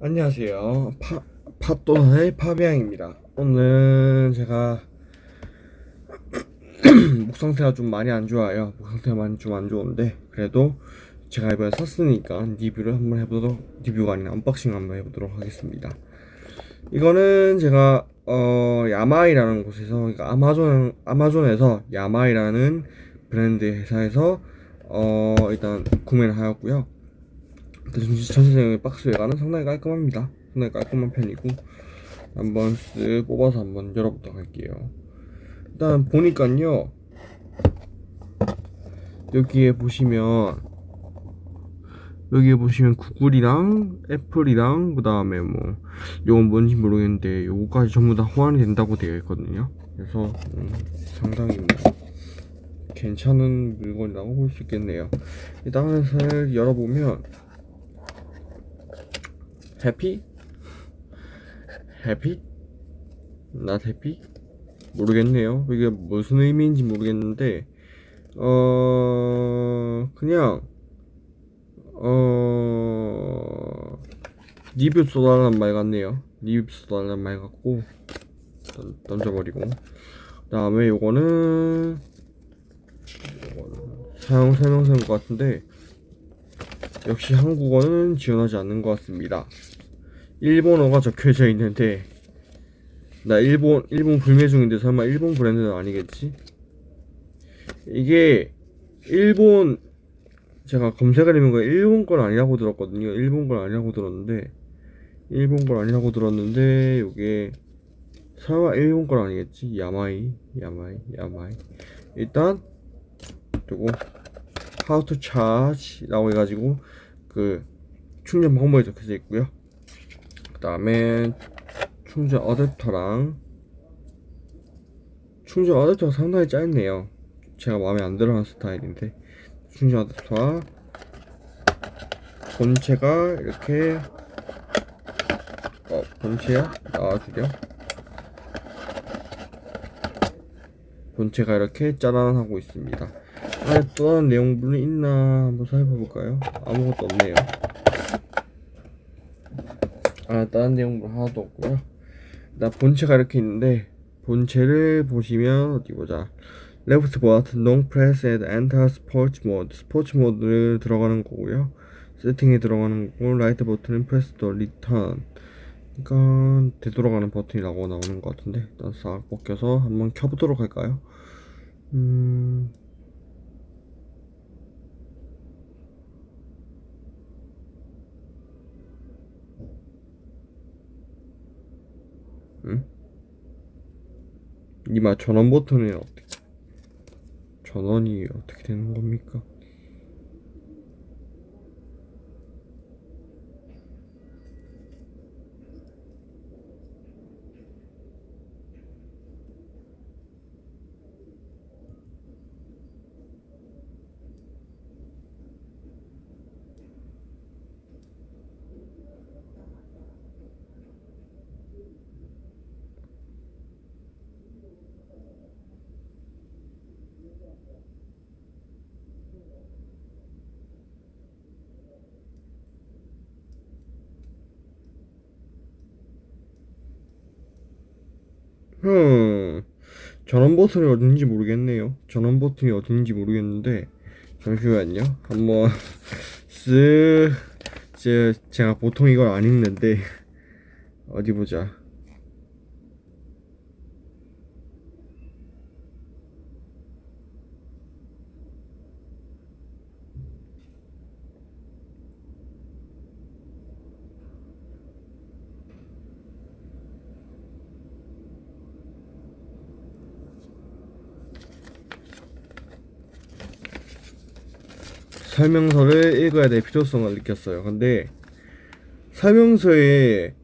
안녕하세요. 파, 팟도나의 파비앙입니다. 오늘 제가 목 상태가 좀 많이 안 좋아요. 목 상태가 많이 좀 안 좋은데 그래도 제가 이번에 샀으니까 리뷰를 한번 해보도록 리뷰가 아니라 unboxing 한번 해보도록 하겠습니다. 이거는 제가 어 야마이라는 곳에서 그러니까 아마존 아마존에서 야마이라는 브랜드 회사에서 어 일단 구매를 하였고요. 전체적인 박스 외관은 상당히 깔끔합니다. 상당히 깔끔한 편이고 한번 쓱 뽑아서 한번 열어보도록 할게요. 일단 보니까요 여기에 보시면 여기에 보시면 구글이랑 애플이랑 그 다음에 뭐 요건 뭔지 모르겠는데 요거까지 전부 다 호환이 된다고 되어 있거든요. 그래서 음, 상당히 뭐 괜찮은 물건이라고 볼 수 있겠네요. 일단 하나를 열어보면 해피? 해피? 나 해피? 모르겠네요. 이게 무슨 의미인지 모르겠는데, 어, 그냥, 어, 리뷰 쏘달라는 말 같네요. 리뷰 쏘달라는 말 같고, 던, 던져버리고. 그 다음에 요거는, 사용 설명서인 것 같은데, 역시 한국어는 지원하지 않는 것 같습니다. 일본어가 적혀져 있는데 나 일본 일본 불매 중인데 설마 일본 브랜드는 아니겠지? 이게 일본 제가 검색을 거 일본 건 아니라고 들었거든요. 일본 건 아니라고 들었는데 일본 건 아니라고 들었는데 이게 설마 일본 건 아니겠지? 야마이 야마이 야마이 일단 그리고 how to charge라고 해가지고 그 충전 방법이 적혀져 있고요. 그 다음에 충전 어댑터랑 충전 어댑터가 상당히 짧네요. 제가 마음에 안 들어하는 스타일인데 충전 어댑터와 본체가 이렇게 어 본체야? 나와주려 본체가 이렇게 짜란 하고 있습니다 안에 또 다른 내용물이 있나 한번 살펴볼까요? 아무것도 없네요. 아 다른 내용물 하나도 없고요. 나 본체가 이렇게 있는데 본체를 보시면 어디 보자. 레프트 버튼 long press and enter sports mode. 스포츠 모드를 들어가는 거고요. 세팅에 들어가는 거고 라이트 버튼은 press the return. 그러니까 되돌아가는 버튼이라고 나오는 것 같은데 일단 싹 벗겨서 한번 켜보도록 할까요? 음... 이마 전원 버튼이 어떻게 전원이 어떻게 되는 겁니까? 흠. 전원 버튼이 어딘지 모르겠네요. 전원 버튼이 어딘지 모르겠는데 잠시만요. 한번 쓱 제, 제가 보통 이걸 안 읽는데 어디 보자 설명서를 읽어야 될 필요성을 느꼈어요. 근데 설명서에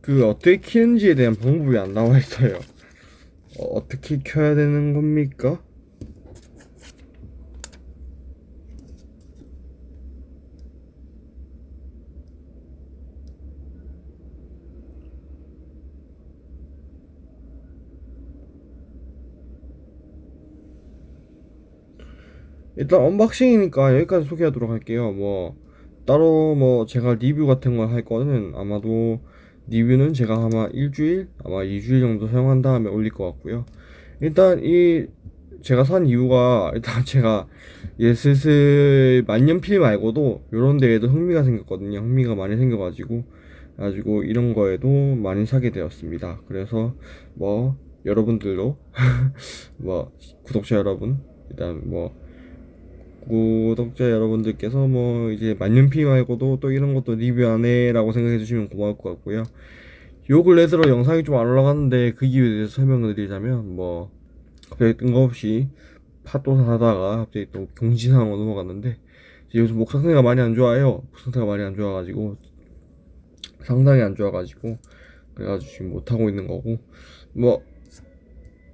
그 어떻게 키는지에 대한 방법이 안 나와 있어요. 어, 떻게 켜야 되는 겁니까? 일단 unboxing이니까 여기까지 소개하도록 할게요. 뭐 따로 뭐 제가 리뷰 같은 걸 할 거는 아마도 리뷰는 제가 아마 일주일 아마 2주일 정도 사용한 다음에 올릴 것 같고요. 일단 이 제가 산 이유가 일단 제가 이제 슬슬 만년필 말고도 요런 데에도 흥미가 생겼거든요. 흥미가 많이 생겨가지고. 가지고 이런 거에도 많이 사게 되었습니다. 그래서 뭐 여러분들도 뭐 구독자 여러분 일단 뭐 구독자 여러분들께서 뭐 이제 만년필 말고도 또 이런 것도 리뷰 안 해 라고 생각해 주시면 고마울 것 같고요. 요 근래 들어 영상이 좀 안 올라갔는데 그 이유에 대해서 설명을 드리자면 뭐 갑자기 뜬금없이 팟도 하다가 갑자기 또 경지상으로 넘어갔는데 요즘 목 상태가 많이 안 좋아요. 목 상태가 많이 안 좋아가지고 상당히 안 좋아가지고 그래가지고 지금 못하고 있는 거고 뭐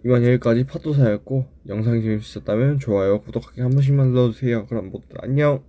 이만 여기까지 팟도사였고 영상이 재밌으셨다면 좋아요 구독하기 한 번씩만 눌러주세요. 그럼 모두 안녕